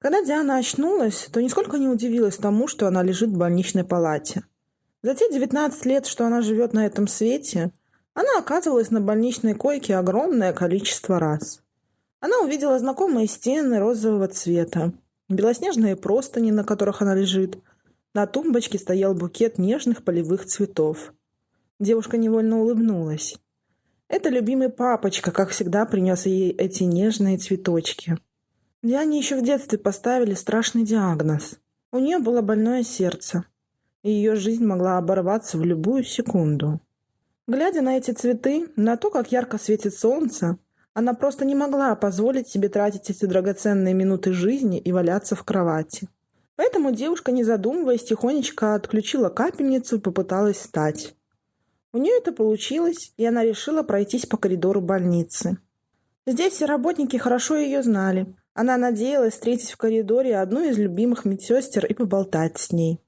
Когда Диана очнулась, то нисколько не удивилась тому, что она лежит в больничной палате. За те 19 лет, что она живет на этом свете, она оказывалась на больничной койке огромное количество раз. Она увидела знакомые стены розового цвета, белоснежные простыни, на которых она лежит. На тумбочке стоял букет нежных полевых цветов. Девушка невольно улыбнулась. Это любимый папочка, как всегда, принес ей эти нежные цветочки. Диане еще в детстве поставили страшный диагноз. У нее было больное сердце, и ее жизнь могла оборваться в любую секунду. Глядя на эти цветы, на то, как ярко светит солнце, она просто не могла позволить себе тратить эти драгоценные минуты жизни и валяться в кровати. Поэтому девушка, не задумываясь, тихонечко отключила капельницу и попыталась встать. У нее это получилось, и она решила пройтись по коридору больницы. Здесь все работники хорошо ее знали. Она надеялась встретить в коридоре одну из любимых медсестер и поболтать с ней.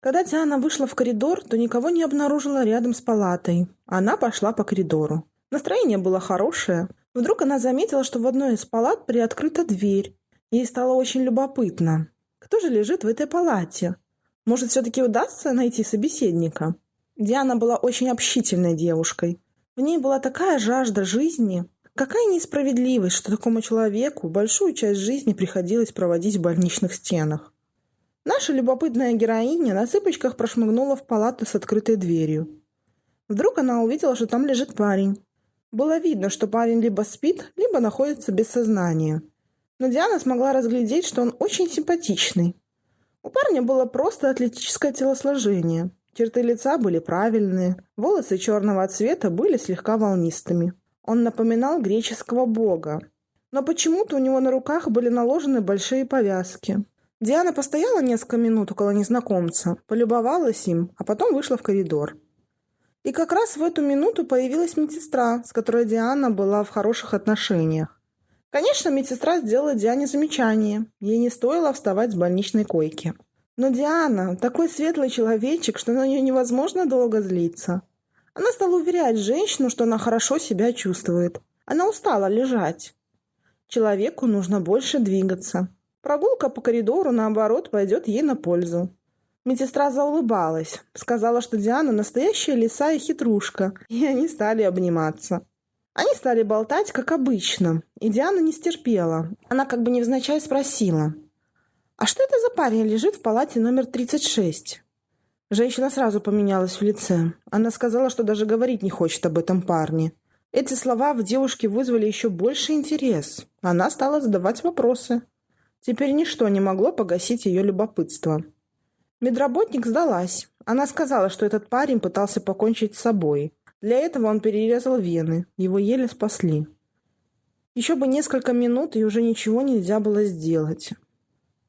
Когда Диана вышла в коридор, то никого не обнаружила рядом с палатой. Она пошла по коридору. Настроение было хорошее. Вдруг она заметила, что в одной из палат приоткрыта дверь. Ей стало очень любопытно. Кто же лежит в этой палате? Может, все-таки удастся найти собеседника? Диана была очень общительной девушкой. В ней была такая жажда жизни. Какая несправедливость, что такому человеку большую часть жизни приходилось проводить в больничных стенах. Наша любопытная героиня на цыпочках прошмыгнула в палату с открытой дверью. Вдруг она увидела, что там лежит парень. Было видно, что парень либо спит, либо находится без сознания. Но Диана смогла разглядеть, что он очень симпатичный. У парня было просто атлетическое телосложение. Черты лица были правильные, волосы черного цвета были слегка волнистыми. Он напоминал греческого бога. Но почему-то у него на руках были наложены большие повязки. Диана постояла несколько минут около незнакомца, полюбовалась им, а потом вышла в коридор. И как раз в эту минуту появилась медсестра, с которой Диана была в хороших отношениях. Конечно, медсестра сделала Диане замечание. Ей не стоило вставать с больничной койки. Но Диана такой светлый человечек, что на нее невозможно долго злиться. Она стала уверять женщину, что она хорошо себя чувствует. Она устала лежать. Человеку нужно больше двигаться. Прогулка по коридору, наоборот, пойдет ей на пользу. Медсестра заулыбалась, сказала, что Диана настоящая лиса и хитрушка, и они стали обниматься. Они стали болтать, как обычно, и Диана не стерпела. Она как бы невзначай спросила – «А что это за парень лежит в палате номер 36?» Женщина сразу поменялась в лице. Она сказала, что даже говорить не хочет об этом парне. Эти слова в девушке вызвали еще больше интерес. Она стала задавать вопросы. Теперь ничто не могло погасить ее любопытство. Медработник сдалась. Она сказала, что этот парень пытался покончить с собой. Для этого он перерезал вены. Его еле спасли. Еще бы несколько минут, и уже ничего нельзя было сделать.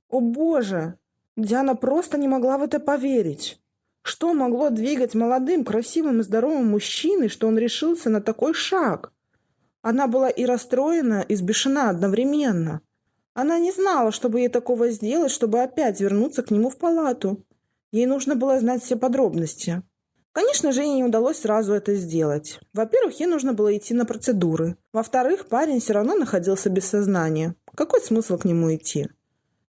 О боже! Диана просто не могла в это поверить. Что могло двигать молодым, красивым и здоровым мужчиной, что он решился на такой шаг? Она была и расстроена, и сбешена одновременно. Она не знала, чтобы ей такого сделать, чтобы опять вернуться к нему в палату. Ей нужно было знать все подробности. Конечно же, ей не удалось сразу это сделать. Во-первых, ей нужно было идти на процедуры. Во-вторых, парень все равно находился без сознания. Какой смысл к нему идти?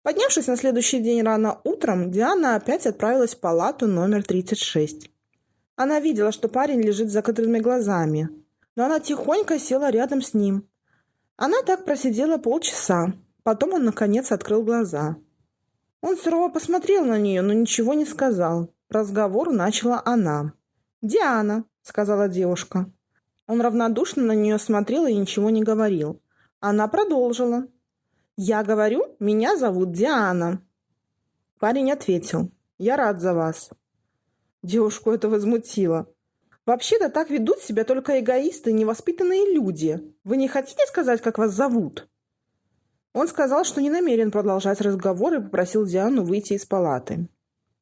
Поднявшись на следующий день рано утром, Диана опять отправилась в палату номер 36. Она видела, что парень лежит с закрытыми глазами, но она тихонько села рядом с ним. Она так просидела полчаса, потом он, наконец, открыл глаза. Он сурово посмотрел на нее, но ничего не сказал. Разговор начала она. «Диана», — сказала девушка. Он равнодушно на нее смотрел и ничего не говорил. Она продолжила. «Я говорю, меня зовут Диана». Парень ответил, «Я рад за вас». Девушку это возмутило. «Вообще-то так ведут себя только эгоисты невоспитанные люди. Вы не хотите сказать, как вас зовут?» Он сказал, что не намерен продолжать разговор и попросил Диану выйти из палаты.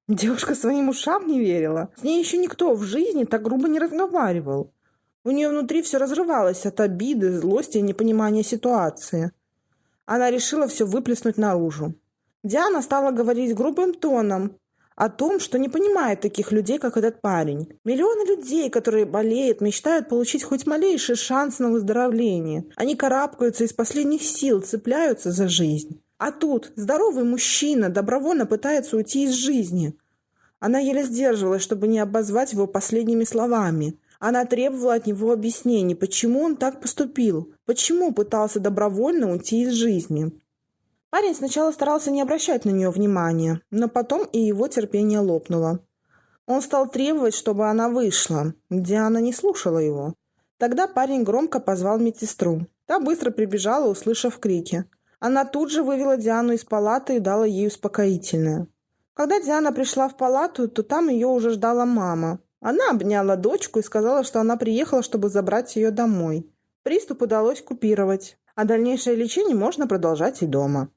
Девушка своим ушам не верила. С ней еще никто в жизни так грубо не разговаривал. У нее внутри все разрывалось от обиды, злости и непонимания ситуации. Она решила все выплеснуть наружу. Диана стала говорить грубым тоном о том, что не понимает таких людей, как этот парень. Миллионы людей, которые болеют, мечтают получить хоть малейший шанс на выздоровление. Они карабкаются из последних сил, цепляются за жизнь. А тут здоровый мужчина добровольно пытается уйти из жизни. Она еле сдерживалась, чтобы не обозвать его последними словами. Она требовала от него объяснений, почему он так поступил, почему пытался добровольно уйти из жизни. Парень сначала старался не обращать на нее внимания, но потом и его терпение лопнуло. Он стал требовать, чтобы она вышла. Диана не слушала его. Тогда парень громко позвал медсестру. Та быстро прибежала, услышав крики. Она тут же вывела Диану из палаты и дала ей успокоительное. Когда Диана пришла в палату, то там ее уже ждала мама. Она обняла дочку и сказала, что она приехала, чтобы забрать ее домой. Приступ удалось купировать, а дальнейшее лечение можно продолжать и дома.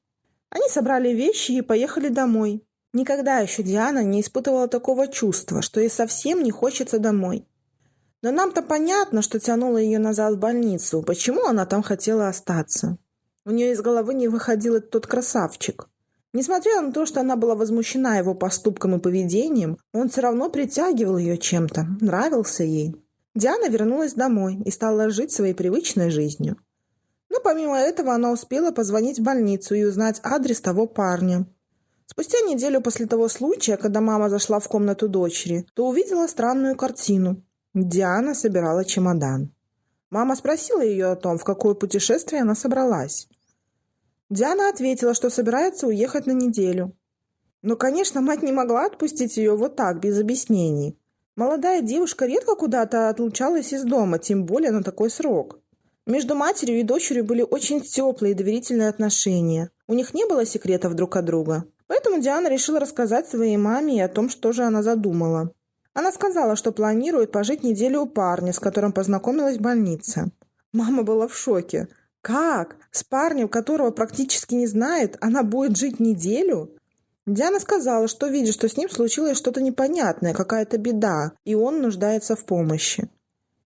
Они собрали вещи и поехали домой. Никогда еще Диана не испытывала такого чувства, что ей совсем не хочется домой. Но нам-то понятно, что тянуло ее назад в больницу, почему она там хотела остаться. У нее из головы не выходил тот красавчик. Несмотря на то, что она была возмущена его поступком и поведением, он все равно притягивал ее чем-то, нравился ей. Диана вернулась домой и стала жить своей привычной жизнью. Но помимо этого она успела позвонить в больницу и узнать адрес того парня. Спустя неделю после того случая, когда мама зашла в комнату дочери, то увидела странную картину. Диана собирала чемодан. Мама спросила ее о том, в какое путешествие она собралась. Диана ответила, что собирается уехать на неделю. Но, конечно, мать не могла отпустить ее вот так, без объяснений. Молодая девушка редко куда-то отлучалась из дома, тем более на такой срок. Между матерью и дочерью были очень теплые и доверительные отношения. У них не было секретов друг от друга. Поэтому Диана решила рассказать своей маме о том, что же она задумала. Она сказала, что планирует пожить неделю у парня, с которым познакомилась в больнице. Мама была в шоке. Как? С парнем, которого практически не знает, она будет жить неделю? Диана сказала, что видит, что с ним случилось что-то непонятное, какая-то беда, и он нуждается в помощи.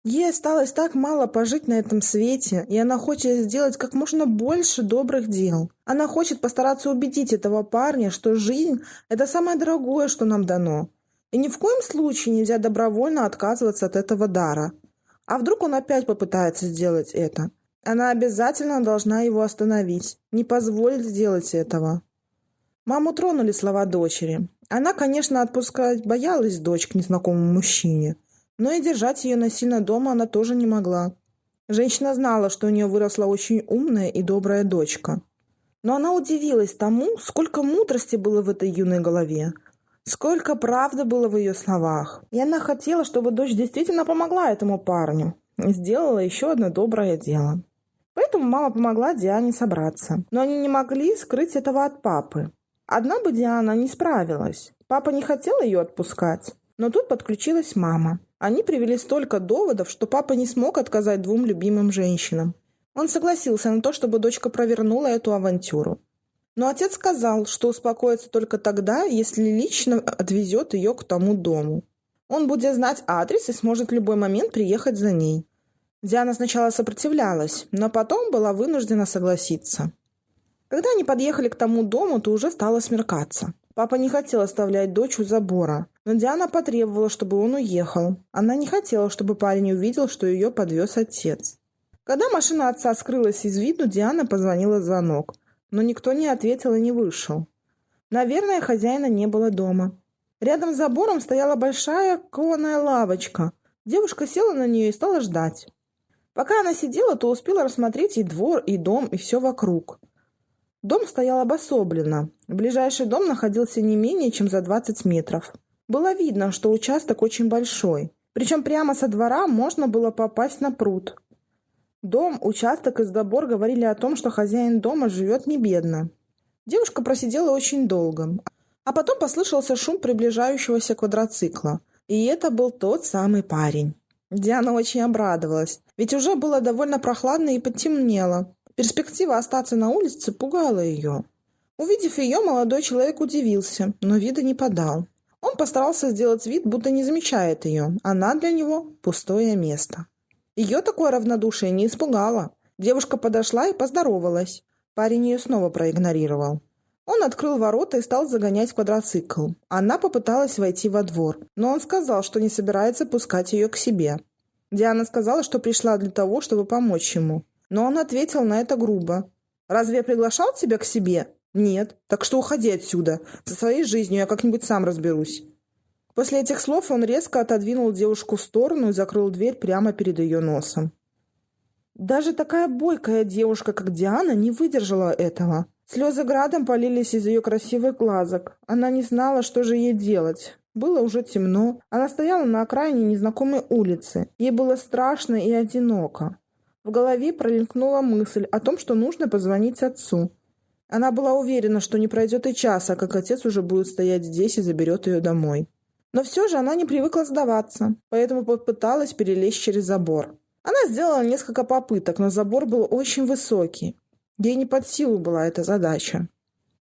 Ей осталось так мало пожить на этом свете, и она хочет сделать как можно больше добрых дел. Она хочет постараться убедить этого парня, что жизнь – это самое дорогое, что нам дано. И ни в коем случае нельзя добровольно отказываться от этого дара. А вдруг он опять попытается сделать это? Она обязательно должна его остановить, не позволить сделать этого. Маму тронули слова дочери. Она, конечно, отпускать боялась дочь к незнакомому мужчине, но и держать ее насильно дома она тоже не могла. Женщина знала, что у нее выросла очень умная и добрая дочка. Но она удивилась тому, сколько мудрости было в этой юной голове, сколько правды было в ее словах. И она хотела, чтобы дочь действительно помогла этому парню, сделала еще одно доброе дело. Поэтому мама помогла Диане собраться. Но они не могли скрыть этого от папы. Одна бы Диана не справилась. Папа не хотел ее отпускать. Но тут подключилась мама. Они привели столько доводов, что папа не смог отказать двум любимым женщинам. Он согласился на то, чтобы дочка провернула эту авантюру. Но отец сказал, что успокоится только тогда, если лично отвезет ее к тому дому. Он будет знать адрес и сможет в любой момент приехать за ней. Диана сначала сопротивлялась, но потом была вынуждена согласиться. Когда они подъехали к тому дому, то уже стало смеркаться. Папа не хотел оставлять дочь у забора, но Диана потребовала, чтобы он уехал. Она не хотела, чтобы парень увидел, что ее подвез отец. Когда машина отца скрылась из виду, Диана позвонила в звонок, но никто не ответил и не вышел. Наверное, хозяина не было дома. Рядом с забором стояла большая кованая лавочка. Девушка села на нее и стала ждать. Пока она сидела, то успела рассмотреть и двор, и дом, и все вокруг. Дом стоял обособленно. Ближайший дом находился не менее чем за 20 метров. Было видно, что участок очень большой. Причем прямо со двора можно было попасть на пруд. Дом, участок и забор говорили о том, что хозяин дома живет не бедно. Девушка просидела очень долго. А потом послышался шум приближающегося квадроцикла. И это был тот самый парень. Диана очень обрадовалась, ведь уже было довольно прохладно и потемнело. Перспектива остаться на улице пугала ее. Увидев ее, молодой человек удивился, но вида не подал. Он постарался сделать вид, будто не замечает ее. Она для него пустое место. Ее такое равнодушие не испугало. Девушка подошла и поздоровалась. Парень ее снова проигнорировал. Он открыл ворота и стал загонять квадроцикл. Она попыталась войти во двор, но он сказал, что не собирается пускать ее к себе. Диана сказала, что пришла для того, чтобы помочь ему. Но он ответил на это грубо. «Разве я приглашал тебя к себе? Нет. Так что уходи отсюда. Со своей жизнью я как-нибудь сам разберусь. После этих слов он резко отодвинул девушку в сторону и закрыл дверь прямо перед ее носом. Даже такая бойкая девушка, как Диана, не выдержала этого. Слезы градом полились из ее красивых глазок. Она не знала, что же ей делать. Было уже темно. Она стояла на окраине незнакомой улицы. Ей было страшно и одиноко. В голове пролинкнула мысль о том, что нужно позвонить отцу. Она была уверена, что не пройдет и часа, как отец уже будет стоять здесь и заберет ее домой. Но все же она не привыкла сдаваться, поэтому попыталась перелезть через забор. Она сделала несколько попыток, но забор был очень высокий. Ей не под силу была эта задача.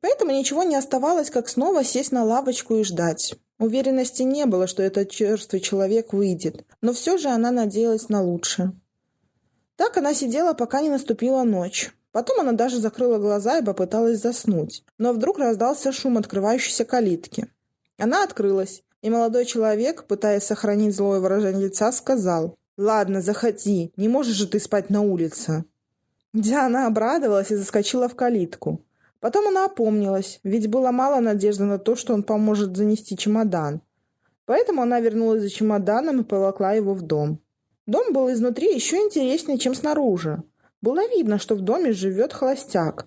Поэтому ничего не оставалось, как снова сесть на лавочку и ждать. Уверенности не было, что этот черствый человек выйдет, но все же она надеялась на лучшее. Так она сидела, пока не наступила ночь. Потом она даже закрыла глаза и попыталась заснуть. Но вдруг раздался шум открывающейся калитки. Она открылась, и молодой человек, пытаясь сохранить злое выражение лица, сказал «Ладно, заходи, не можешь же ты спать на улице». Диана обрадовалась и заскочила в калитку. Потом она опомнилась, ведь было мало надежды на то, что он поможет занести чемодан. Поэтому она вернулась за чемоданом и поволокла его в дом. Дом был изнутри еще интереснее, чем снаружи. Было видно, что в доме живет холостяк.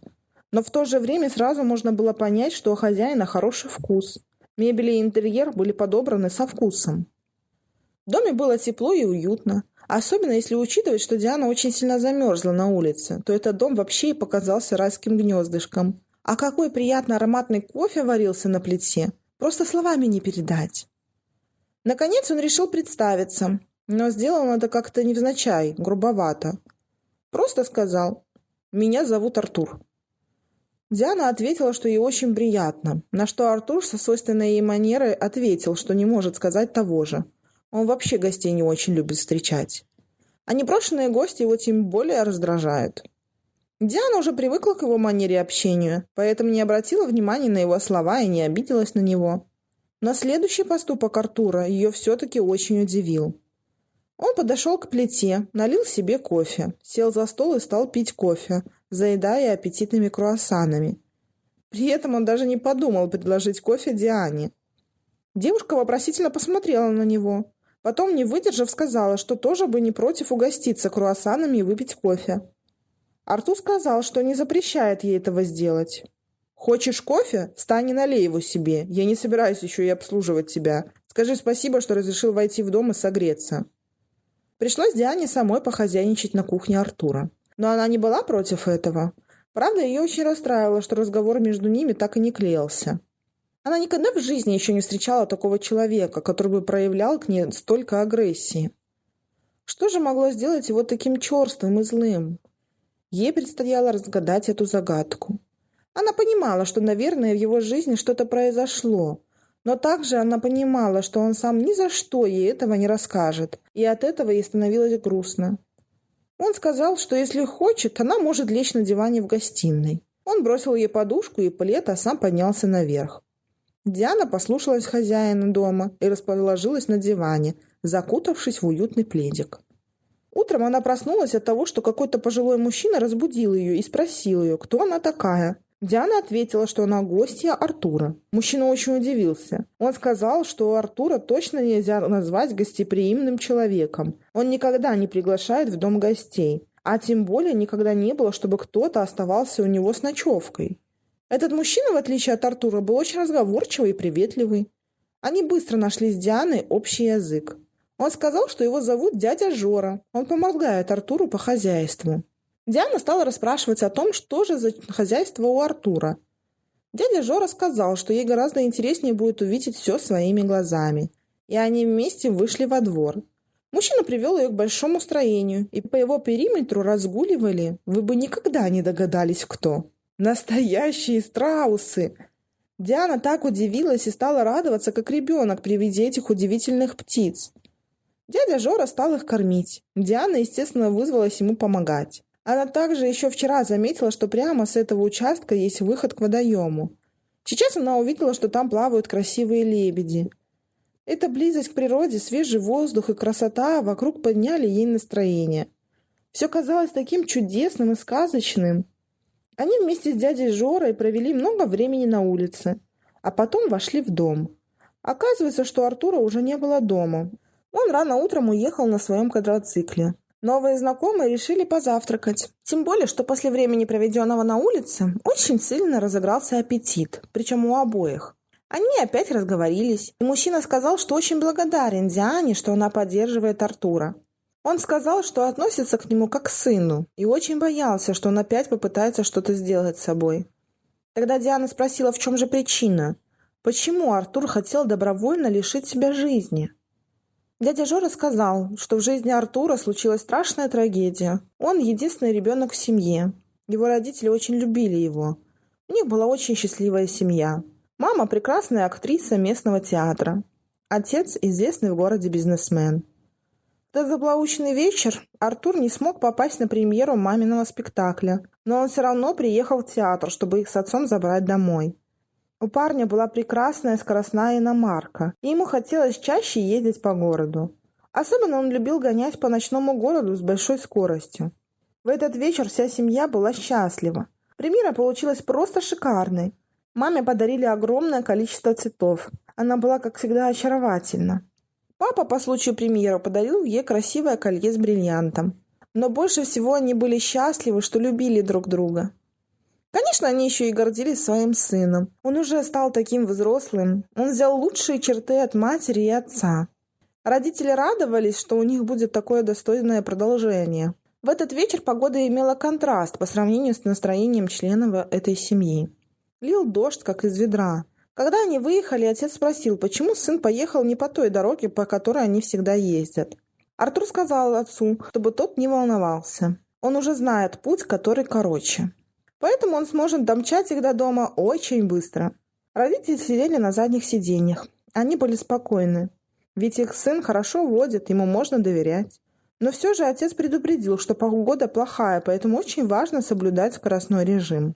Но в то же время сразу можно было понять, что у хозяина хороший вкус. Мебель и интерьер были подобраны со вкусом. В доме было тепло и уютно. Особенно если учитывать, что Диана очень сильно замерзла на улице, то этот дом вообще и показался райским гнездышком. А какой приятно ароматный кофе варился на плите, просто словами не передать. Наконец он решил представиться, но сделал это как-то невзначай, грубовато. Просто сказал «Меня зовут Артур». Диана ответила, что ей очень приятно, на что Артур со свойственной ей манерой ответил, что не может сказать того же. Он вообще гостей не очень любит встречать. А непрошенные гости его тем более раздражают. Диана уже привыкла к его манере общения, поэтому не обратила внимания на его слова и не обиделась на него. Но следующий поступок Артура ее все-таки очень удивил. Он подошел к плите, налил себе кофе, сел за стол и стал пить кофе, заедая аппетитными круассанами. При этом он даже не подумал предложить кофе Диане. Девушка вопросительно посмотрела на него. Потом, не выдержав, сказала, что тоже бы не против угоститься круассанами и выпить кофе. Артур сказал, что не запрещает ей этого сделать. «Хочешь кофе? Встань и налей его себе. Я не собираюсь еще и обслуживать тебя. Скажи спасибо, что разрешил войти в дом и согреться». Пришлось Диане самой похозяйничать на кухне Артура. Но она не была против этого. Правда, ее очень расстраивало, что разговор между ними так и не клеился. Она никогда в жизни еще не встречала такого человека, который бы проявлял к ней столько агрессии. Что же могло сделать его таким черствым и злым? Ей предстояло разгадать эту загадку. Она понимала, что, наверное, в его жизни что-то произошло, но также она понимала, что он сам ни за что ей этого не расскажет, и от этого ей становилось грустно. Он сказал, что если хочет, она может лечь на диване в гостиной. Он бросил ей подушку и плед, а сам поднялся наверх. Диана послушалась хозяина дома и расположилась на диване, закутавшись в уютный пледик. Утром она проснулась от того, что какой-то пожилой мужчина разбудил ее и спросил ее, кто она такая. Диана ответила, что она гостья Артура. Мужчина очень удивился. Он сказал, что Артура точно нельзя назвать гостеприимным человеком. Он никогда не приглашает в дом гостей. А тем более никогда не было, чтобы кто-то оставался у него с ночевкой. Этот мужчина, в отличие от Артура, был очень разговорчивый и приветливый. Они быстро нашли с Дианой общий язык. Он сказал, что его зовут дядя Жора. Он помогает Артуру по хозяйству. Диана стала расспрашивать о том, что же за хозяйство у Артура. Дядя Жора сказал, что ей гораздо интереснее будет увидеть все своими глазами. И они вместе вышли во двор. Мужчина привел ее к большому строению, и по его периметру разгуливали, вы бы никогда не догадались, кто. Настоящие страусы! Диана так удивилась и стала радоваться, как ребенок при виде этих удивительных птиц. Дядя Жора стал их кормить. Диана, естественно, вызвалась ему помогать. Она также еще вчера заметила, что прямо с этого участка есть выход к водоему. Сейчас она увидела, что там плавают красивые лебеди. Эта близость к природе, свежий воздух и красота вокруг подняли ей настроение. Все казалось таким чудесным и сказочным. Они вместе с дядей Жорой провели много времени на улице, а потом вошли в дом. Оказывается, что Артура уже не было дома. Он рано утром уехал на своем квадроцикле. Новые знакомые решили позавтракать. Тем более, что после времени, проведенного на улице, очень сильно разыгрался аппетит, причем у обоих. Они опять разговорились, и мужчина сказал, что очень благодарен Диане, что она поддерживает Артура. Он сказал, что относится к нему как к сыну, и очень боялся, что он опять попытается что-то сделать с собой. Тогда Диана спросила, в чем же причина. Почему Артур хотел добровольно лишить себя жизни? Дядя Жора сказал, что в жизни Артура случилась страшная трагедия. Он единственный ребенок в семье. Его родители очень любили его. У них была очень счастливая семья. Мама – прекрасная актриса местного театра. Отец – известный в городе бизнесмен. В этот заблаученный вечер Артур не смог попасть на премьеру маминого спектакля, но он все равно приехал в театр, чтобы их с отцом забрать домой. У парня была прекрасная скоростная иномарка, и ему хотелось чаще ездить по городу. Особенно он любил гонять по ночному городу с большой скоростью. В этот вечер вся семья была счастлива. Премьера получилась просто шикарной. Маме подарили огромное количество цветов. Она была, как всегда, очаровательна. Папа по случаю премьеры подарил ей красивое колье с бриллиантом. Но больше всего они были счастливы, что любили друг друга. Конечно, они еще и гордились своим сыном. Он уже стал таким взрослым. Он взял лучшие черты от матери и отца. Родители радовались, что у них будет такое достойное продолжение. В этот вечер погода имела контраст по сравнению с настроением членов этой семьи. Лил дождь, как из ведра. Когда они выехали, отец спросил, почему сын поехал не по той дороге, по которой они всегда ездят. Артур сказал отцу, чтобы тот не волновался. Он уже знает путь, который короче. Поэтому он сможет домчать их до дома очень быстро. Родители сидели на задних сиденьях. Они были спокойны. Ведь их сын хорошо водит, ему можно доверять. Но все же отец предупредил, что погода плохая, поэтому очень важно соблюдать скоростной режим.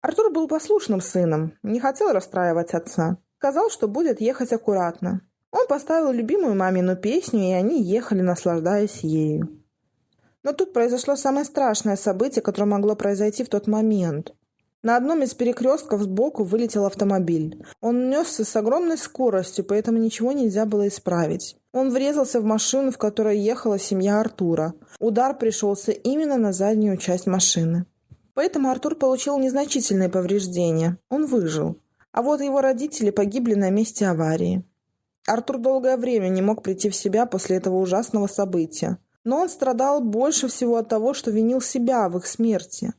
Артур был послушным сыном, не хотел расстраивать отца. Сказал, что будет ехать аккуратно. Он поставил любимую мамину песню, и они ехали, наслаждаясь ею. Но тут произошло самое страшное событие, которое могло произойти в тот момент. На одном из перекрестков сбоку вылетел автомобиль. Он несся с огромной скоростью, поэтому ничего нельзя было исправить. Он врезался в машину, в которой ехала семья Артура. Удар пришелся именно на заднюю часть машины. Поэтому Артур получил незначительные повреждения. Он выжил. А вот его родители погибли на месте аварии. Артур долгое время не мог прийти в себя после этого ужасного события. Но он страдал больше всего от того, что винил себя в их смерти.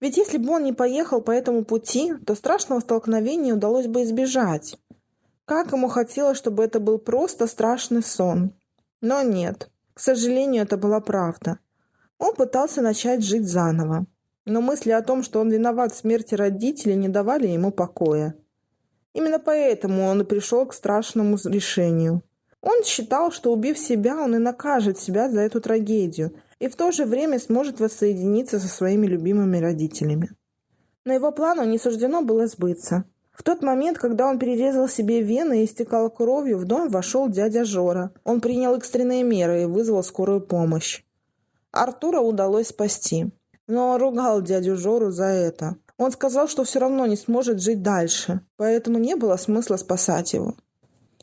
Ведь если бы он не поехал по этому пути, то страшного столкновения удалось бы избежать. Как ему хотелось, чтобы это был просто страшный сон. Но нет, к сожалению, это была правда. Он пытался начать жить заново. Но мысли о том, что он виноват в смерти родителей, не давали ему покоя. Именно поэтому он и пришел к страшному решению – он считал, что убив себя, он и накажет себя за эту трагедию, и в то же время сможет воссоединиться со своими любимыми родителями. Но его плану не суждено было сбыться. В тот момент, когда он перерезал себе вены и истекал кровью, в дом вошел дядя Жора. Он принял экстренные меры и вызвал скорую помощь. Артура удалось спасти. Но ругал дядю Жору за это. Он сказал, что все равно не сможет жить дальше, поэтому не было смысла спасать его.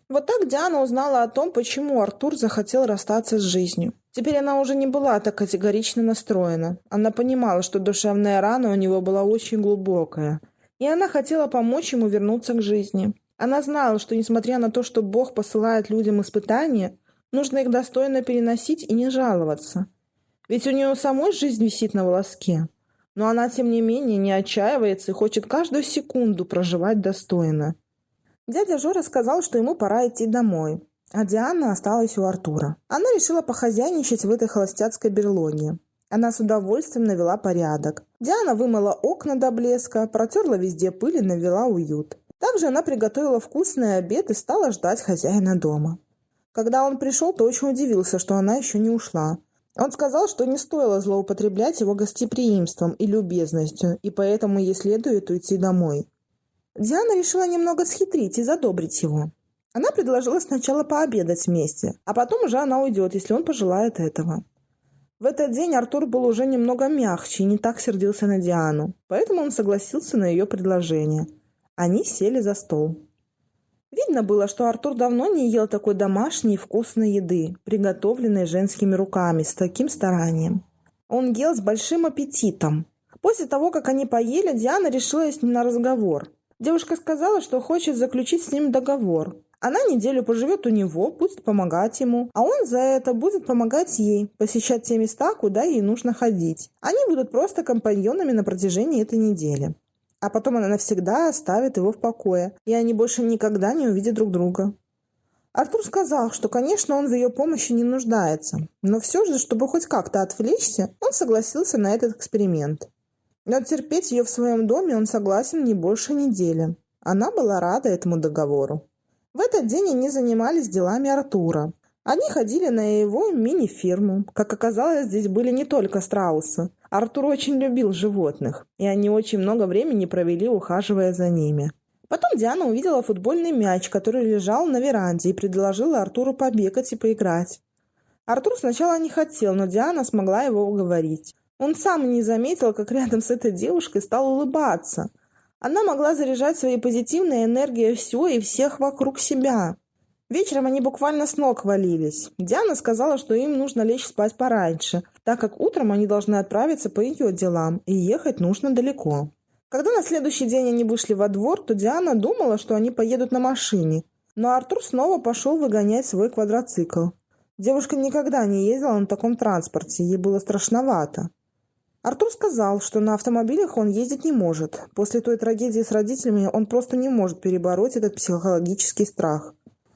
Вот так Диана узнала о том, почему Артур захотел расстаться с жизнью. Теперь она уже не была так категорично настроена. Она понимала, что душевная рана у него была очень глубокая. И она хотела помочь ему вернуться к жизни. Она знала, что несмотря на то, что Бог посылает людям испытания, нужно их достойно переносить и не жаловаться. Ведь у нее самой жизнь висит на волоске. Но она, тем не менее, не отчаивается и хочет каждую секунду проживать достойно. Дядя Жора сказал, что ему пора идти домой, а Диана осталась у Артура. Она решила похозяйничать в этой холостяцкой берлоге. Она с удовольствием навела порядок. Диана вымыла окна до блеска, протерла везде пыль и навела уют. Также она приготовила вкусный обед и стала ждать хозяина дома. Когда он пришел, то очень удивился, что она еще не ушла. Он сказал, что не стоило злоупотреблять его гостеприимством и любезностью, и поэтому ей следует уйти домой. Диана решила немного схитрить и задобрить его. Она предложила сначала пообедать вместе, а потом уже она уйдет, если он пожелает этого. В этот день Артур был уже немного мягче и не так сердился на Диану, поэтому он согласился на ее предложение. Они сели за стол. Видно было, что Артур давно не ел такой домашней вкусной еды, приготовленной женскими руками, с таким старанием. Он ел с большим аппетитом. После того, как они поели, Диана решила с ним на разговор. Девушка сказала, что хочет заключить с ним договор. Она неделю поживет у него, будет помогать ему, а он за это будет помогать ей, посещать те места, куда ей нужно ходить. Они будут просто компаньонами на протяжении этой недели а потом она навсегда оставит его в покое, и они больше никогда не увидят друг друга. Артур сказал, что, конечно, он в ее помощи не нуждается, но все же, чтобы хоть как-то отвлечься, он согласился на этот эксперимент. Но терпеть ее в своем доме он согласен не больше недели. Она была рада этому договору. В этот день они занимались делами Артура. Они ходили на его мини-фирму. Как оказалось, здесь были не только страусы. Артур очень любил животных, и они очень много времени провели, ухаживая за ними. Потом Диана увидела футбольный мяч, который лежал на веранде, и предложила Артуру побегать и поиграть. Артур сначала не хотел, но Диана смогла его уговорить. Он сам не заметил, как рядом с этой девушкой стал улыбаться. Она могла заряжать своей позитивной энергией все и всех вокруг себя. Вечером они буквально с ног валились. Диана сказала, что им нужно лечь спать пораньше, так как утром они должны отправиться по ее делам, и ехать нужно далеко. Когда на следующий день они вышли во двор, то Диана думала, что они поедут на машине. Но Артур снова пошел выгонять свой квадроцикл. Девушка никогда не ездила на таком транспорте, ей было страшновато. Артур сказал, что на автомобилях он ездить не может. После той трагедии с родителями он просто не может перебороть этот психологический страх.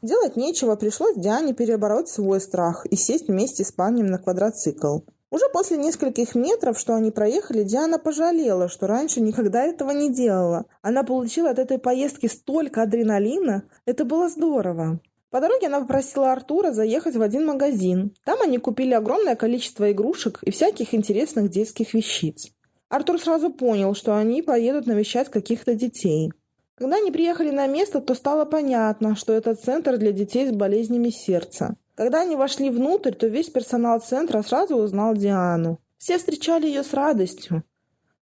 Делать нечего, пришлось Диане перебороть свой страх и сесть вместе с парнем на квадроцикл. Уже после нескольких метров, что они проехали, Диана пожалела, что раньше никогда этого не делала. Она получила от этой поездки столько адреналина. Это было здорово. По дороге она попросила Артура заехать в один магазин. Там они купили огромное количество игрушек и всяких интересных детских вещиц. Артур сразу понял, что они поедут навещать каких-то детей. Когда они приехали на место, то стало понятно, что это центр для детей с болезнями сердца. Когда они вошли внутрь, то весь персонал центра сразу узнал Диану. Все встречали ее с радостью,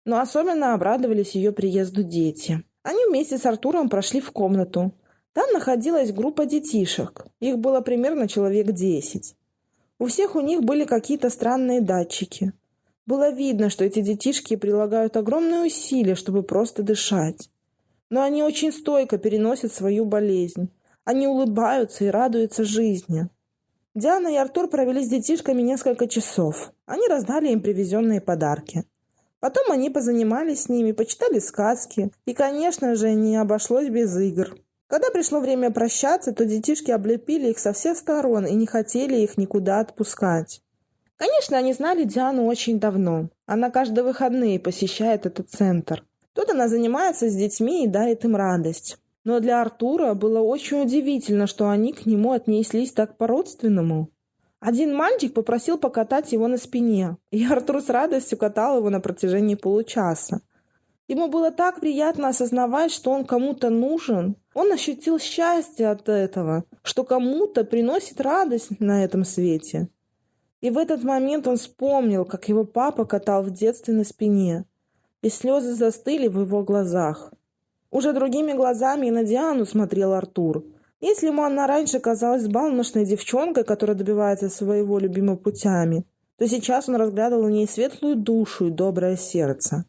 но особенно обрадовались ее приезду дети. Они вместе с Артуром прошли в комнату. Там находилась группа детишек. Их было примерно человек десять. У всех у них были какие-то странные датчики. Было видно, что эти детишки прилагают огромные усилия, чтобы просто дышать но они очень стойко переносят свою болезнь. Они улыбаются и радуются жизни. Диана и Артур провели с детишками несколько часов. Они раздали им привезенные подарки. Потом они позанимались с ними, почитали сказки. И, конечно же, не обошлось без игр. Когда пришло время прощаться, то детишки облепили их со всех сторон и не хотели их никуда отпускать. Конечно, они знали Диану очень давно. Она каждые выходные посещает этот центр. Тут она занимается с детьми и дарит им радость. Но для Артура было очень удивительно, что они к нему отнеслись так по-родственному. Один мальчик попросил покатать его на спине, и Артур с радостью катал его на протяжении получаса. Ему было так приятно осознавать, что он кому-то нужен. Он ощутил счастье от этого, что кому-то приносит радость на этом свете. И в этот момент он вспомнил, как его папа катал в детстве на спине и слезы застыли в его глазах. Уже другими глазами и на Диану смотрел Артур. Если ему она раньше казалась балношной девчонкой, которая добивается своего любимого путями, то сейчас он разглядывал в ней светлую душу и доброе сердце.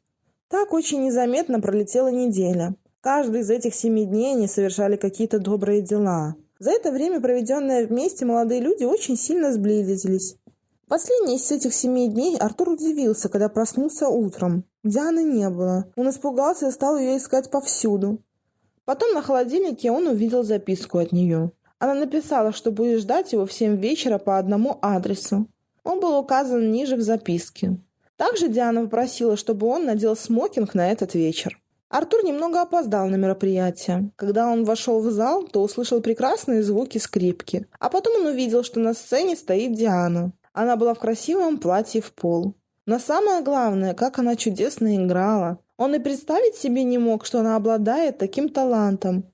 Так очень незаметно пролетела неделя. Каждый из этих семи дней они совершали какие-то добрые дела. За это время, проведенное вместе, молодые люди очень сильно сблизились. Последний из этих семи дней Артур удивился, когда проснулся утром. Дианы не было. Он испугался и стал ее искать повсюду. Потом на холодильнике он увидел записку от нее. Она написала, что будет ждать его в семь вечера по одному адресу. Он был указан ниже в записке. Также Диана попросила, чтобы он надел смокинг на этот вечер. Артур немного опоздал на мероприятие. Когда он вошел в зал, то услышал прекрасные звуки скрипки. А потом он увидел, что на сцене стоит Диана. Она была в красивом платье в пол. Но самое главное, как она чудесно играла. Он и представить себе не мог, что она обладает таким талантом.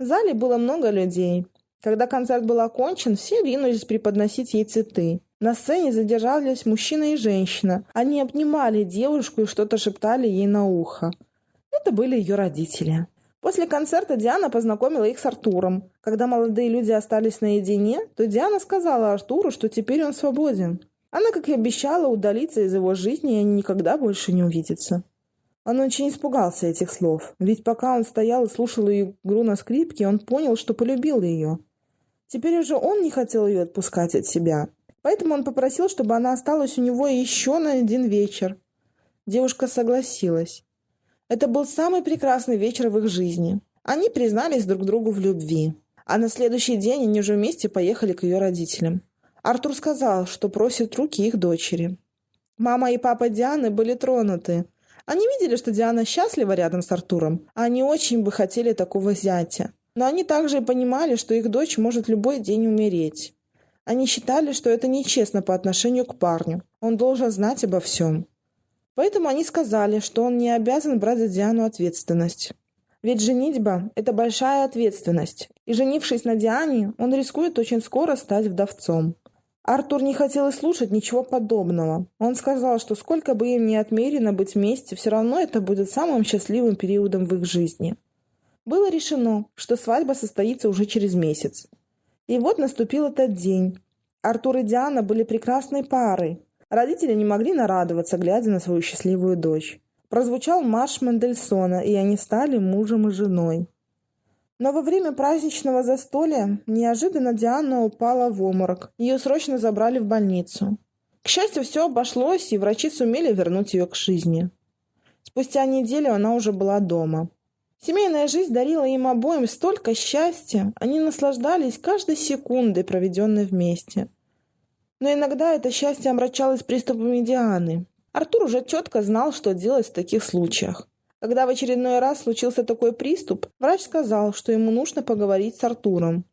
В зале было много людей. Когда концерт был окончен, все ринулись преподносить ей цветы. На сцене задержались мужчина и женщина. Они обнимали девушку и что-то шептали ей на ухо. Это были ее родители. После концерта Диана познакомила их с Артуром. Когда молодые люди остались наедине, то Диана сказала Артуру, что теперь он свободен. Она, как и обещала, удалиться из его жизни, и они никогда больше не увидятся. Он очень испугался этих слов, ведь пока он стоял и слушал ее игру на скрипке, он понял, что полюбил ее. Теперь уже он не хотел ее отпускать от себя, поэтому он попросил, чтобы она осталась у него еще на один вечер. Девушка согласилась. Это был самый прекрасный вечер в их жизни. Они признались друг другу в любви. А на следующий день они уже вместе поехали к ее родителям. Артур сказал, что просит руки их дочери. Мама и папа Дианы были тронуты. Они видели, что Диана счастлива рядом с Артуром, а они очень бы хотели такого зятя. Но они также и понимали, что их дочь может любой день умереть. Они считали, что это нечестно по отношению к парню. Он должен знать обо всем. Поэтому они сказали, что он не обязан брать за Диану ответственность. Ведь женитьба – это большая ответственность, и женившись на Диане, он рискует очень скоро стать вдовцом. Артур не хотел и слушать ничего подобного. Он сказал, что сколько бы им ни отмерено быть вместе, все равно это будет самым счастливым периодом в их жизни. Было решено, что свадьба состоится уже через месяц. И вот наступил этот день. Артур и Диана были прекрасной парой, Родители не могли нарадоваться, глядя на свою счастливую дочь. Прозвучал марш Мендельсона, и они стали мужем и женой. Но во время праздничного застолья неожиданно Диана упала в обморок. Ее срочно забрали в больницу. К счастью, все обошлось, и врачи сумели вернуть ее к жизни. Спустя неделю она уже была дома. Семейная жизнь дарила им обоим столько счастья, они наслаждались каждой секундой, проведенной вместе. Но иногда это счастье омрачалось приступами Дианы. Артур уже четко знал, что делать в таких случаях. Когда в очередной раз случился такой приступ, врач сказал, что ему нужно поговорить с Артуром.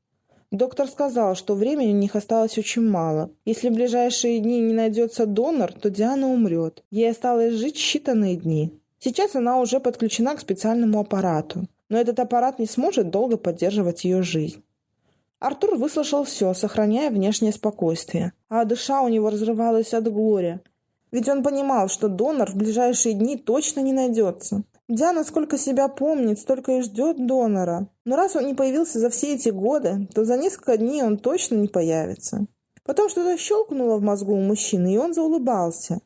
Доктор сказал, что времени у них осталось очень мало. Если в ближайшие дни не найдется донор, то Диана умрет. Ей осталось жить считанные дни. Сейчас она уже подключена к специальному аппарату. Но этот аппарат не сможет долго поддерживать ее жизнь. Артур выслушал все, сохраняя внешнее спокойствие, а душа у него разрывалась от горя. Ведь он понимал, что донор в ближайшие дни точно не найдется. Диана сколько себя помнит, столько и ждет донора. Но раз он не появился за все эти годы, то за несколько дней он точно не появится. Потом что-то щелкнуло в мозгу у мужчины, и он заулыбался.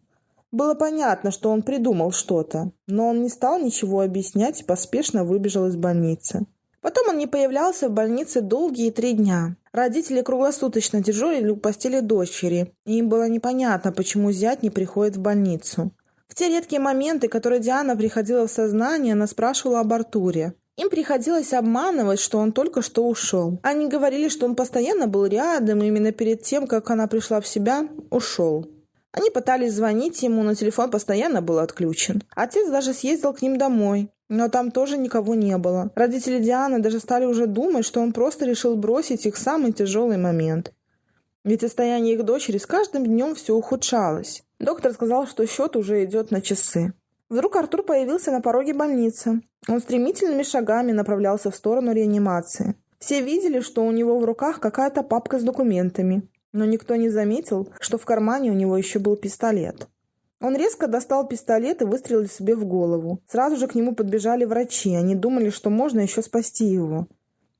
Было понятно, что он придумал что-то, но он не стал ничего объяснять и поспешно выбежал из больницы. Потом он не появлялся в больнице долгие три дня. Родители круглосуточно дежурили у постели дочери, и им было непонятно, почему зять не приходит в больницу. В те редкие моменты, которые Диана приходила в сознание, она спрашивала об Артуре. Им приходилось обманывать, что он только что ушел. Они говорили, что он постоянно был рядом, и именно перед тем, как она пришла в себя, ушел. Они пытались звонить ему, но телефон постоянно был отключен. Отец даже съездил к ним домой, но там тоже никого не было. Родители Дианы даже стали уже думать, что он просто решил бросить их в самый тяжелый момент. Ведь состояние их дочери с каждым днем все ухудшалось. Доктор сказал, что счет уже идет на часы. Вдруг Артур появился на пороге больницы. Он стремительными шагами направлялся в сторону реанимации. Все видели, что у него в руках какая-то папка с документами, но никто не заметил, что в кармане у него еще был пистолет. Он резко достал пистолет и выстрелил себе в голову. Сразу же к нему подбежали врачи. Они думали, что можно еще спасти его.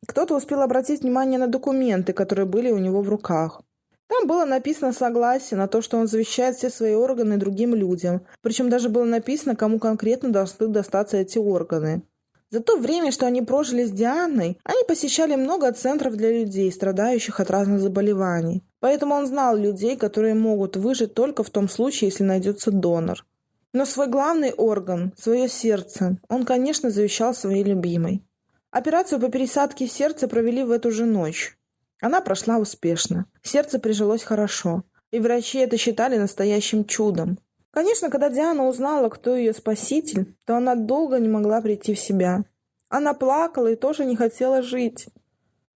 Кто-то успел обратить внимание на документы, которые были у него в руках. Там было написано согласие на то, что он завещает все свои органы другим людям. Причем даже было написано, кому конкретно должны достаться эти органы. За то время, что они прожили с Дианой, они посещали много центров для людей, страдающих от разных заболеваний. Поэтому он знал людей, которые могут выжить только в том случае, если найдется донор. Но свой главный орган, свое сердце, он, конечно, завещал своей любимой. Операцию по пересадке сердца провели в эту же ночь. Она прошла успешно. Сердце прижилось хорошо. И врачи это считали настоящим чудом. Конечно, когда Диана узнала, кто ее спаситель, то она долго не могла прийти в себя. Она плакала и тоже не хотела жить.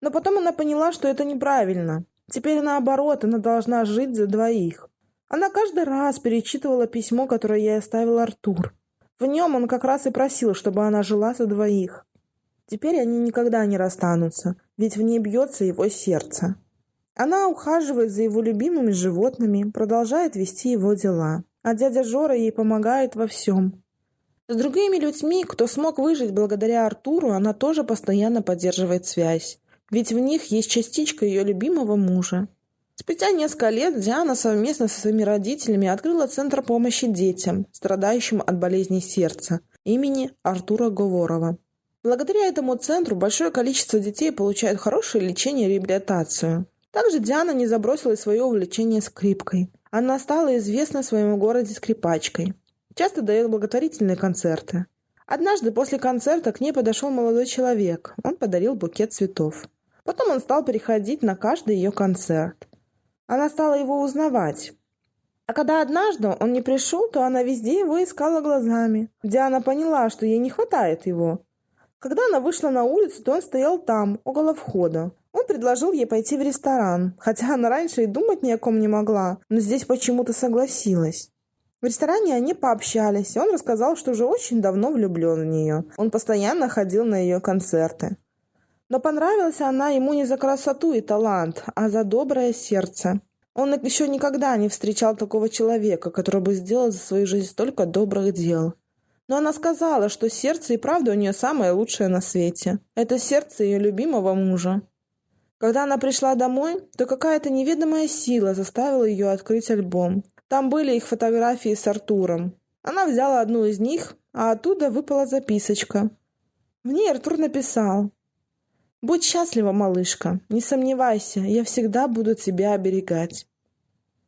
Но потом она поняла, что это неправильно. Теперь наоборот, она должна жить за двоих. Она каждый раз перечитывала письмо, которое ей оставил Артур. В нем он как раз и просил, чтобы она жила за двоих. Теперь они никогда не расстанутся, ведь в ней бьется его сердце. Она ухаживает за его любимыми животными, продолжает вести его дела. А дядя Жора ей помогает во всем. С другими людьми, кто смог выжить благодаря Артуру, она тоже постоянно поддерживает связь. Ведь в них есть частичка ее любимого мужа. Спустя несколько лет Диана совместно со своими родителями открыла Центр помощи детям, страдающим от болезней сердца, имени Артура Говорова. Благодаря этому центру большое количество детей получают хорошее лечение и реабилитацию. Также Диана не забросила свое увлечение скрипкой. Она стала известна в своем городе скрипачкой. Часто дает благотворительные концерты. Однажды после концерта к ней подошел молодой человек. Он подарил букет цветов. Потом он стал переходить на каждый ее концерт. Она стала его узнавать. А когда однажды он не пришел, то она везде его искала глазами. Диана поняла, что ей не хватает его. Когда она вышла на улицу, то он стоял там, около входа. Он предложил ей пойти в ресторан, хотя она раньше и думать ни о ком не могла, но здесь почему-то согласилась. В ресторане они пообщались, и он рассказал, что уже очень давно влюблен в нее. Он постоянно ходил на ее концерты. Но понравилась она ему не за красоту и талант, а за доброе сердце. Он еще никогда не встречал такого человека, который бы сделал за свою жизнь столько добрых дел. Но она сказала, что сердце и правда у нее самое лучшее на свете. Это сердце ее любимого мужа. Когда она пришла домой, то какая-то неведомая сила заставила ее открыть альбом. Там были их фотографии с Артуром. Она взяла одну из них, а оттуда выпала записочка. В ней Артур написал «Будь счастлива, малышка, не сомневайся, я всегда буду тебя оберегать».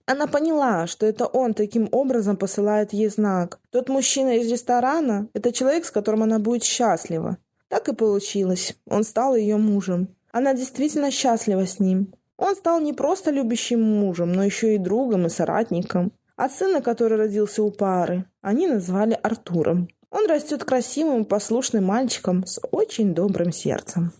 Она поняла, что это он таким образом посылает ей знак. Тот мужчина из ресторана – это человек, с которым она будет счастлива. Так и получилось. Он стал ее мужем. Она действительно счастлива с ним. Он стал не просто любящим мужем, но еще и другом и соратником. А сына, который родился у пары, они назвали Артуром. Он растет красивым и послушным мальчиком с очень добрым сердцем.